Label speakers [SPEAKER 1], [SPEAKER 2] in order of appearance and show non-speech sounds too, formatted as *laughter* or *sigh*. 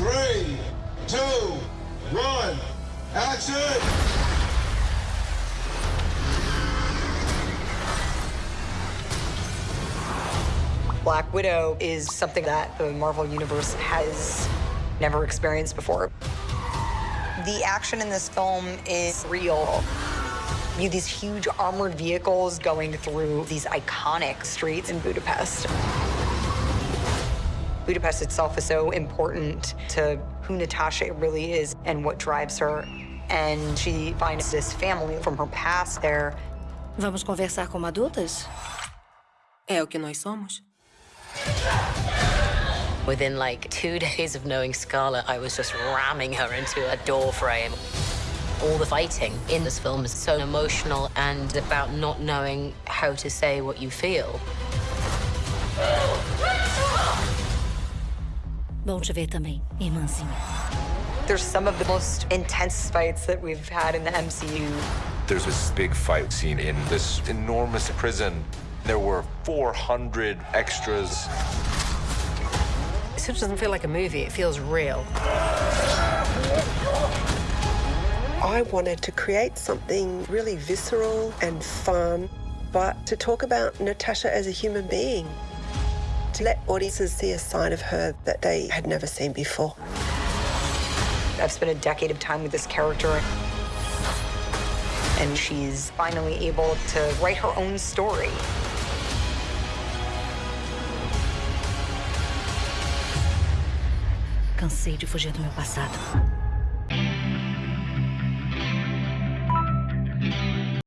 [SPEAKER 1] Three, two, one, action!
[SPEAKER 2] Black Widow is something that the Marvel Universe has never experienced before. The action in this film is real. You have these huge armored vehicles going through these iconic streets in Budapest. Budapest itself is so important to who Natasha really is and what drives her. And she finds this family from her past there.
[SPEAKER 3] Vamos conversar como adultas?
[SPEAKER 4] É o que nós somos.
[SPEAKER 5] Within like two *laughs* days of knowing Scarlett, I was just ramming her into a door frame. All the fighting in this film is so emotional and about not knowing how to say what you feel.
[SPEAKER 3] Bom te ver também, irmãzinha.
[SPEAKER 2] There's some of the most intense fights that we've had in the MCU.
[SPEAKER 6] There's this big fight scene in this enormous prison. There were 400 extras.
[SPEAKER 4] This just doesn't feel like a movie. It feels real.
[SPEAKER 7] I wanted to create something really visceral and fun, but to talk about Natasha as a human being, to let audiences see a side of her that they had never seen before.
[SPEAKER 2] I've spent a decade of time with this character, and she's finally able to write her own story.
[SPEAKER 3] Cansei de fugir do meu passado.